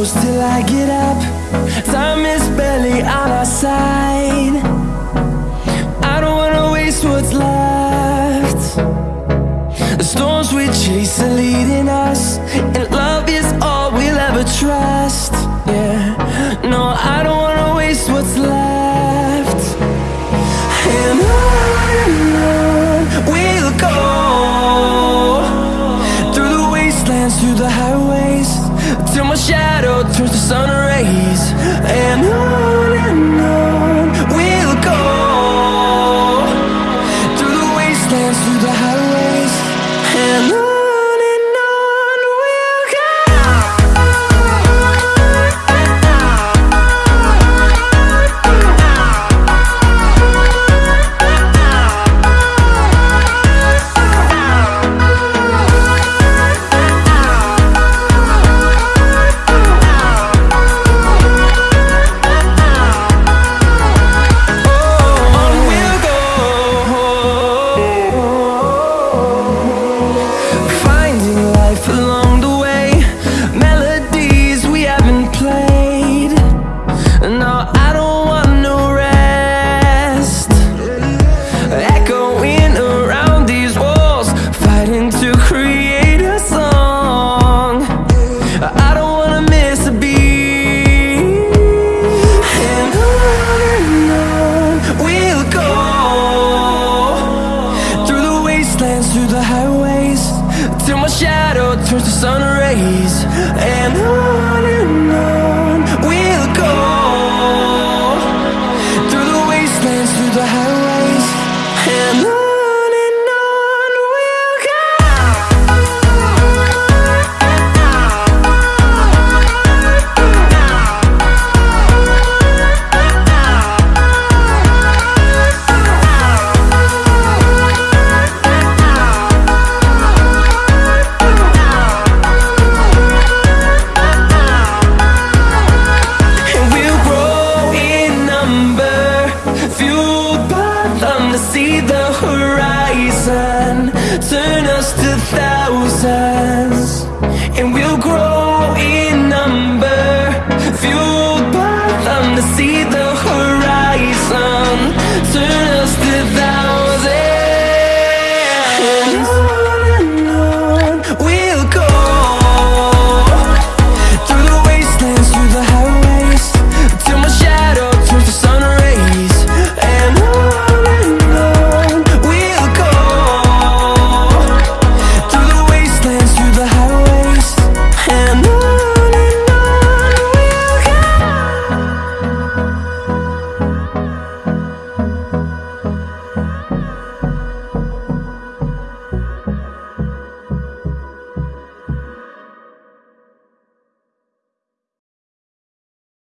I get up. Time is barely on our side. I don't wanna waste what's left. The storms we chase are leading us And love is all we'll ever trust. Yeah, no, I don't wanna waste what's left. And wastelands, through the highways Till my shadow turns to sun rays. And on and on through the highways Till my shadow turns to sun rays And on and on turn us